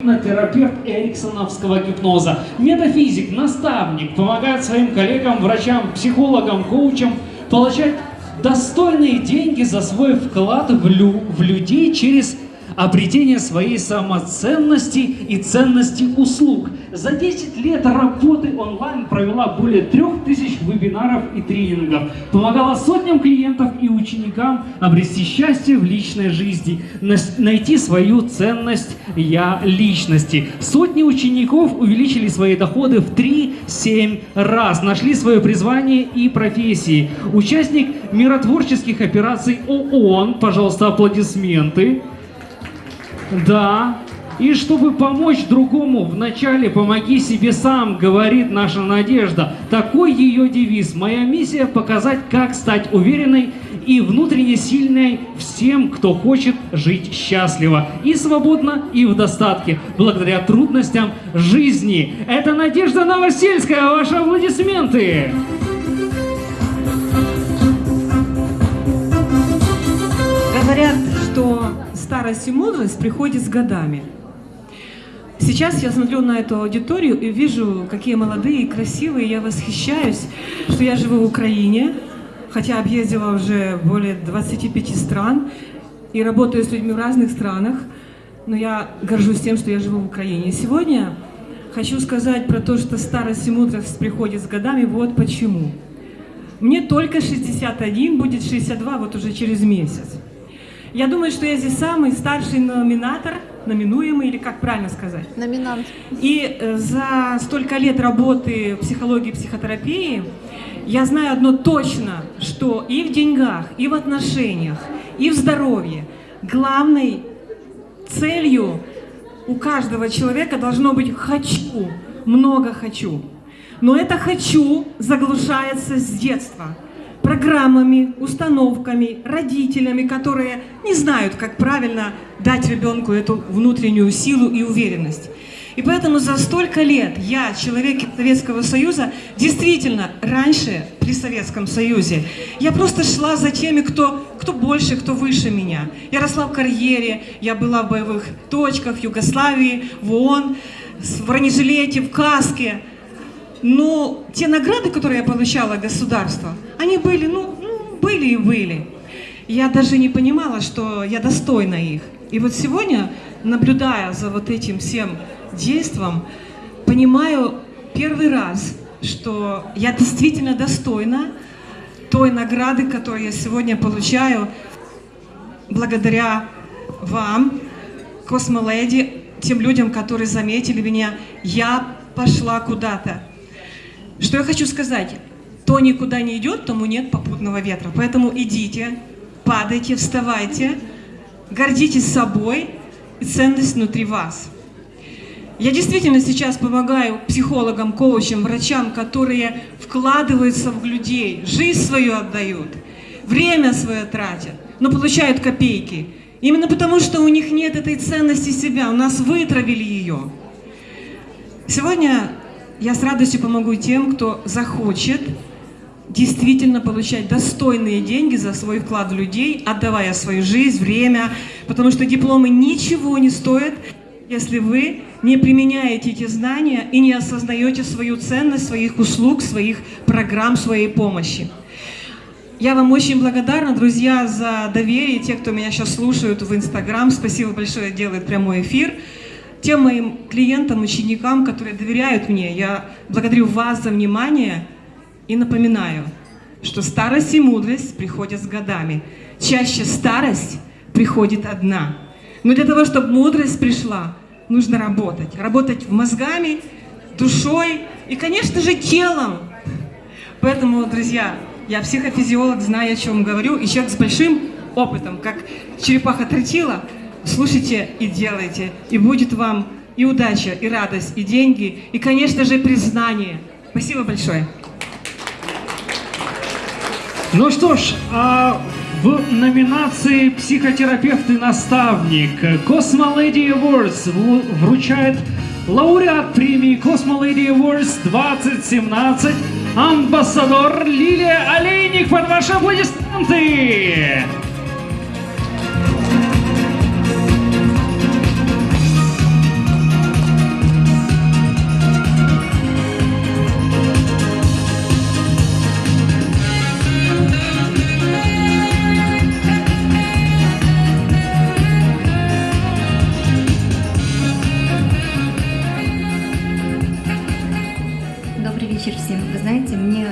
терапевт эриксоновского гипноза, метафизик, наставник, помогает своим коллегам, врачам, психологам, коучам получать достойные деньги за свой вклад в, лю в людей через обретение своей самоценности и ценности услуг. За 10 лет работы онлайн провела более 3000 вебинаров и тренингов, помогала сотням клиентов и ученикам обрести счастье в личной жизни, найти свою ценность «я» личности. Сотни учеников увеличили свои доходы в 3-7 раз, нашли свое призвание и профессии. Участник миротворческих операций ООН, пожалуйста, аплодисменты. Да. И чтобы помочь другому, вначале помоги себе сам, говорит наша Надежда. Такой ее девиз. Моя миссия показать, как стать уверенной и внутренне сильной всем, кто хочет жить счастливо и свободно, и в достатке, благодаря трудностям жизни. Это Надежда Новосельская. Ваши аплодисменты! Говорят, старость и мудрость приходит с годами. Сейчас я смотрю на эту аудиторию и вижу, какие молодые и красивые, я восхищаюсь, что я живу в Украине, хотя объездила уже более 25 стран и работаю с людьми в разных странах, но я горжусь тем, что я живу в Украине. Сегодня хочу сказать про то, что старость и мудрость приходит с годами, вот почему. Мне только 61, будет 62 вот уже через месяц. Я думаю, что я здесь самый старший номинатор, номинуемый, или как правильно сказать? Номинант. И э, за столько лет работы в психологии и психотерапии я знаю одно точно, что и в деньгах, и в отношениях, и в здоровье главной целью у каждого человека должно быть «хочу», много «хочу». Но это «хочу» заглушается с детства – программами, установками, родителями, которые не знают, как правильно дать ребенку эту внутреннюю силу и уверенность. И поэтому за столько лет я, человек Советского Союза, действительно, раньше при Советском Союзе, я просто шла за теми, кто, кто больше, кто выше меня. Я росла в карьере, я была в боевых точках Югославии, в ООН, в бронежилете, в каске. Но те награды, которые я получала от государства, они были, ну, ну, были и были. Я даже не понимала, что я достойна их. И вот сегодня, наблюдая за вот этим всем действом, понимаю первый раз, что я действительно достойна той награды, которую я сегодня получаю благодаря вам, Космоледи, тем людям, которые заметили меня. Я пошла куда-то. Что я хочу сказать? Кто никуда не идет, тому нет попутного ветра. Поэтому идите, падайте, вставайте, гордитесь собой и ценность внутри вас. Я действительно сейчас помогаю психологам, коучам, врачам, которые вкладываются в людей, жизнь свою отдают, время свое тратят, но получают копейки. Именно потому, что у них нет этой ценности себя, у нас вытравили ее. Сегодня я с радостью помогу тем, кто захочет действительно получать достойные деньги за свой вклад в людей, отдавая свою жизнь, время, потому что дипломы ничего не стоят, если вы не применяете эти знания и не осознаете свою ценность своих услуг, своих программ, своей помощи. Я вам очень благодарна, друзья, за доверие, те, кто меня сейчас слушают в Инстаграм. Спасибо большое, делает прямой эфир. Тем моим клиентам, ученикам, которые доверяют мне, я благодарю вас за внимание – и напоминаю, что старость и мудрость приходят с годами. Чаще старость приходит одна. Но для того, чтобы мудрость пришла, нужно работать. Работать мозгами, душой и, конечно же, телом. Поэтому, друзья, я психофизиолог, знаю, о чем говорю, и человек с большим опытом, как черепаха тротила, слушайте и делайте, и будет вам и удача, и радость, и деньги, и, конечно же, признание. Спасибо большое. Ну что ж, а в номинации «Психотерапевт и наставник» Cosmo Lady Awards вручает лауреат премии Cosmo Lady Awards 2017 амбассадор Лилия Олейник под ваши аплодисменты!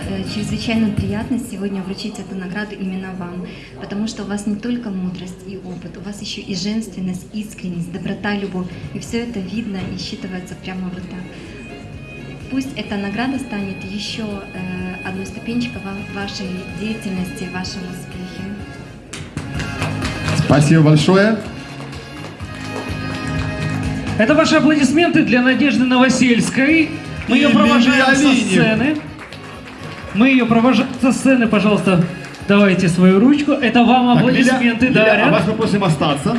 Э, чрезвычайно приятно сегодня вручить эту награду именно вам, потому что у вас не только мудрость и опыт, у вас еще и женственность, искренность, доброта, любовь, и все это видно и считывается прямо вот так. Пусть эта награда станет еще э, одной ступенчикой в вашей деятельности, в вашем успехе. Спасибо большое. Это ваши аплодисменты для Надежды Новосельской. Мы ее провожаем со сцены. Мы ее провожаем со сцены, пожалуйста. Давайте свою ручку. Это вам аплодисменты а дарят. вас мы просим остаться.